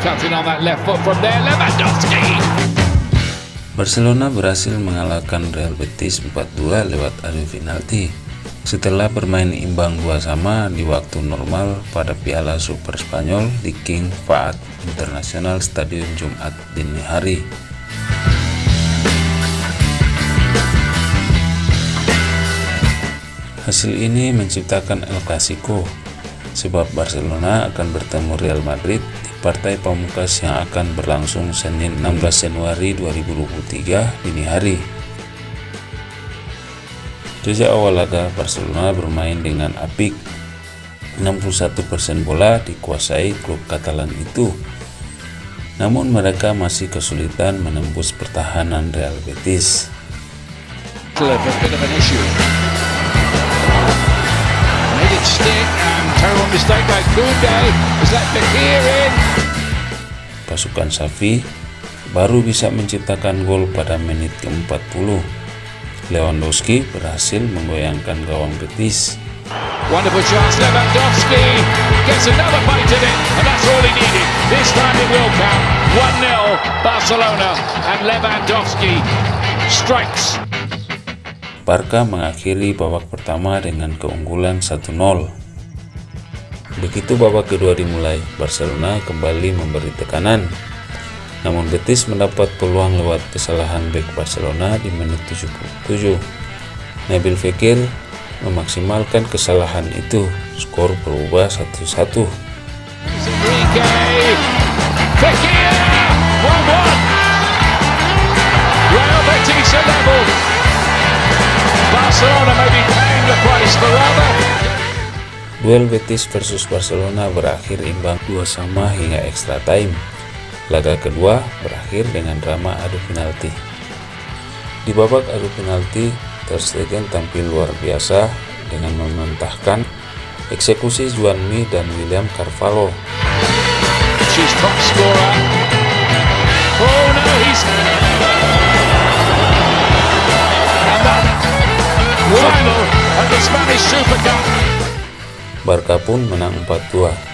cutting on that left foot from there. Lewandowski. Barcelona berhasil mengalahkan Real Betis 4-2 lewat adu penalti setelah bermain imbang dua sama di waktu normal pada Piala Super Spanyol di King Fahd International Stadium Jumat dini hari. Hasil ini menciptakan El Clasico, sebab Barcelona akan bertemu Real Madrid partai pamungkas yang akan berlangsung Senin 16 Januari 2023 dini hari. Sejak awal laga, Barcelona bermain dengan apik. 61% bola dikuasai klub Katalan itu. Namun mereka masih kesulitan menembus pertahanan Real Betis. Pasukan Safi baru bisa menciptakan gol pada menit ke-40. Lewandowski berhasil menggoyangkan gawang Betis. Wonderful chance, Lewandowski gets another bite at it, and that's all he needed. This time it will count. 1-0 Barcelona, and Lewandowski strikes. Barca mengakhiri babak pertama dengan keunggulan 1-0. Begitu babak kedua dimulai, Barcelona kembali memberi tekanan. Namun Betis mendapat peluang lewat kesalahan bek Barcelona di menit 77. Nabil Fekir memaksimalkan kesalahan itu. Skor berubah 1-1. Real Betis are level. Barcelona may be paying the price for. Duel Betis versus Barcelona berakhir imbang dua sama hingga extra time. Laga kedua berakhir dengan drama adu penalti. Di babak adu penalti, Ter Stegen tampil luar biasa dengan mementahkan eksekusi Juan Mi dan William Carvalho. She's top scorer. Oh no, he's Barca pun menang 4-2